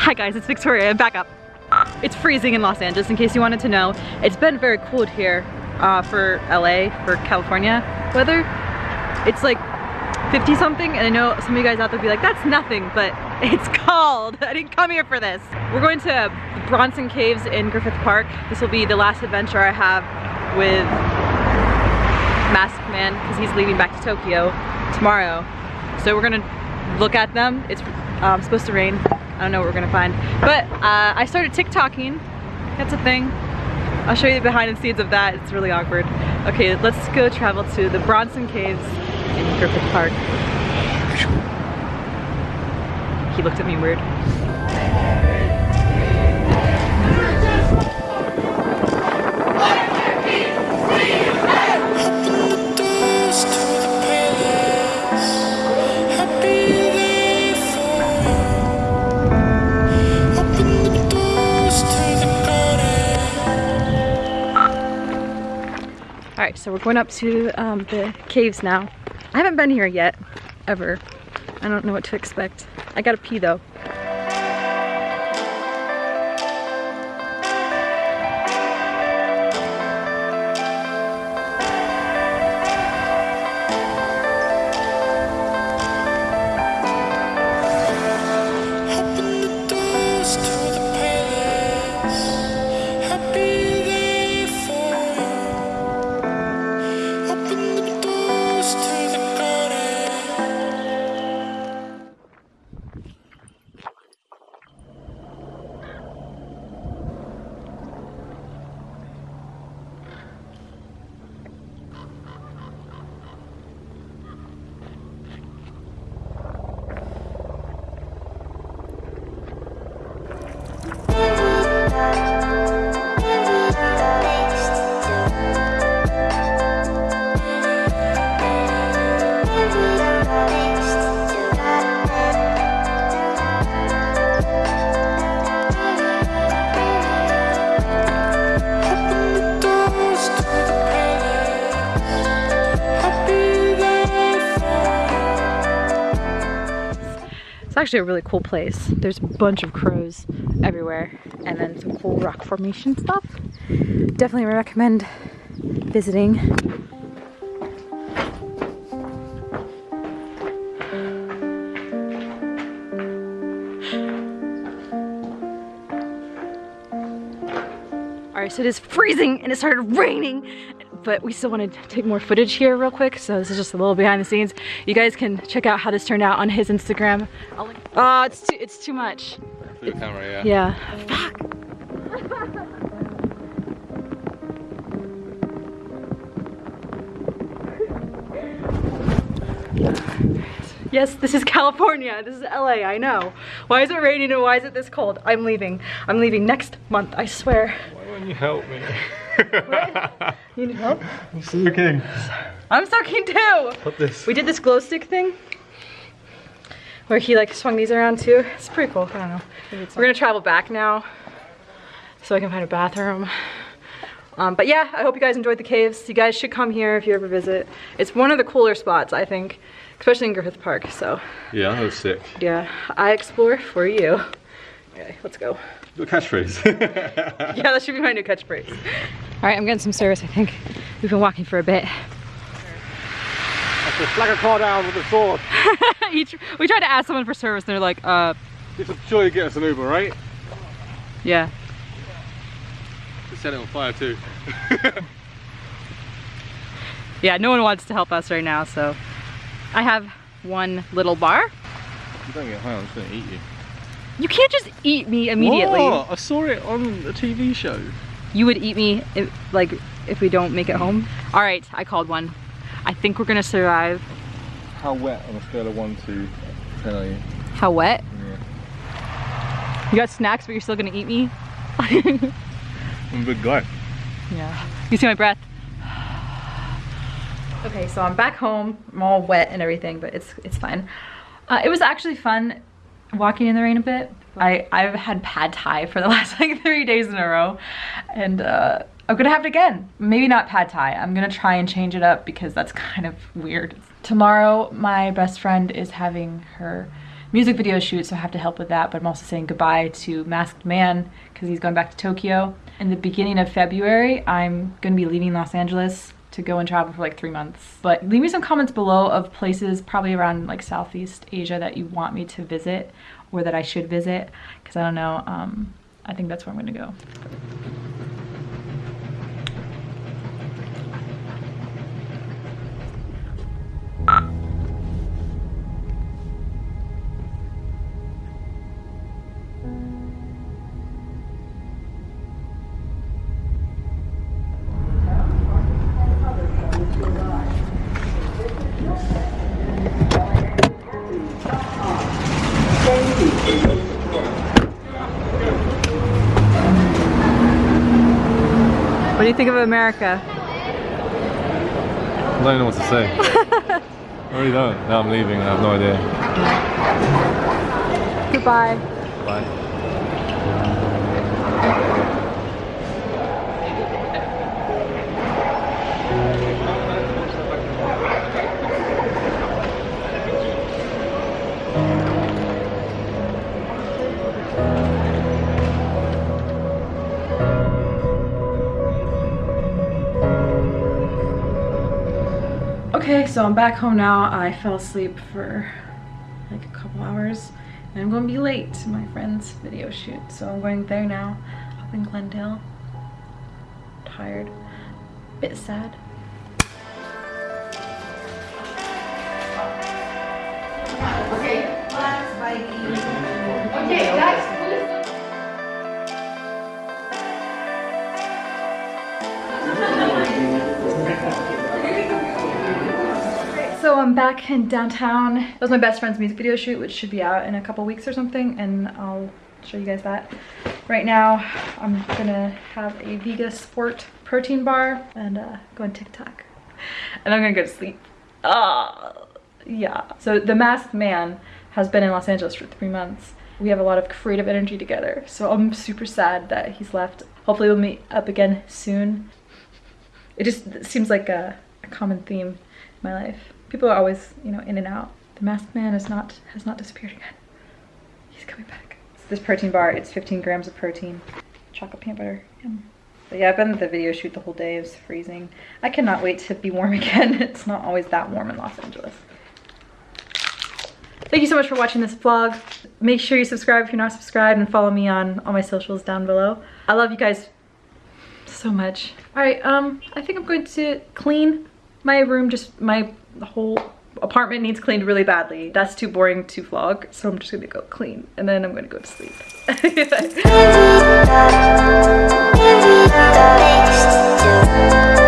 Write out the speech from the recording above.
Hi guys, it's Victoria, back up. It's freezing in Los Angeles, in case you wanted to know. It's been very cold here uh, for LA, for California weather. It's like 50 something, and I know some of you guys out there be like, that's nothing, but it's cold. I didn't come here for this. We're going to Bronson Caves in Griffith Park. This will be the last adventure I have with Masked Man, because he's leaving back to Tokyo tomorrow. So we're gonna look at them. It's um, supposed to rain. I don't know what we're gonna find. But uh, I started TikToking. That's a thing. I'll show you the behind the scenes of that. It's really awkward. Okay, let's go travel to the Bronson Caves in Griffith Park. He looked at me weird. All right, so we're going up to um, the caves now. I haven't been here yet, ever. I don't know what to expect. I gotta pee though. It's actually a really cool place. There's a bunch of crows everywhere and then some cool rock formation stuff. Definitely recommend visiting. All right, so it is freezing and it started raining, but we still want to take more footage here real quick. So this is just a little behind the scenes. You guys can check out how this turned out on his Instagram. Oh, it's too, it's too much. Through the camera, yeah. Yeah. Fuck. Yes, this is California. This is LA, I know. Why is it raining and why is it this cold? I'm leaving. I'm leaving next month, I swear. Why won't you help me? What? You need help? I'm soaking. I'm soaking too. Put this. We did this glow stick thing where he like swung these around too. It's pretty cool, I don't know. We're gonna travel back now so I can find a bathroom. Um, but yeah, I hope you guys enjoyed the caves. You guys should come here if you ever visit. It's one of the cooler spots, I think, especially in Griffith Park, so. Yeah, that was sick. Yeah, I explore for you. Okay, let's go. Your catchphrase. Yeah, that should be my new catchphrase. All right, I'm getting some service, I think. We've been walking for a bit. Just flag a car down with a sword. Each, we tried to ask someone for service, and they're like, uh, You should surely get us an Uber, right? yeah. We set it on fire too. Yeah, no one wants to help us right now, so. I have one little bar. you don't get high, I'm just gonna eat you. You can't just eat me immediately. What? I saw it on a TV show. You would eat me, if, like, if we don't make it home. All right, I called one. I think we're gonna survive. How wet on a scale of 1 to 10 are you? How wet? Yeah. You got snacks, but you're still gonna eat me? I'm a big guy. Yeah. You see my breath? Okay, so I'm back home. I'm all wet and everything, but it's it's fine. Uh, it was actually fun walking in the rain a bit. I, I've had pad thai for the last like three days in a row. And uh, I'm gonna have it again. Maybe not pad thai. I'm gonna try and change it up because that's kind of weird. Tomorrow, my best friend is having her music video shoot, so I have to help with that. But I'm also saying goodbye to Masked Man because he's going back to Tokyo. In the beginning of February, I'm going to be leaving Los Angeles to go and travel for like three months. But leave me some comments below of places probably around like Southeast Asia that you want me to visit or that I should visit because I don't know. Um, I think that's where I'm going to go. Do you think of America? I don't know what to say. I really don't. Now I'm leaving and I have no idea. Goodbye. Bye. Okay, so I'm back home now. I fell asleep for like a couple hours and I'm going to be late to my friend's video shoot. So I'm going there now up in Glendale. Tired, a bit sad. So I'm back in downtown. It was my best friend's music video shoot, which should be out in a couple weeks or something, and I'll show you guys that. Right now, I'm gonna have a Vega Sport protein bar and uh, go on TikTok. And I'm gonna go to sleep. Ah, yeah. So the Masked Man has been in Los Angeles for three months. We have a lot of creative energy together, so I'm super sad that he's left. Hopefully we'll meet up again soon. It just seems like a, a common theme in my life. People are always, you know, in and out. The masked man is not has not disappeared again. He's coming back. This protein bar, it's 15 grams of protein, chocolate peanut butter. Yum. But yeah, I've been at the video shoot the whole day. It was freezing. I cannot wait to be warm again. It's not always that warm in Los Angeles. Thank you so much for watching this vlog. Make sure you subscribe if you're not subscribed and follow me on all my socials down below. I love you guys so much. All right, um, I think I'm going to clean my room, just my whole apartment needs cleaned really badly. That's too boring to vlog, so I'm just gonna go clean and then I'm gonna go to sleep.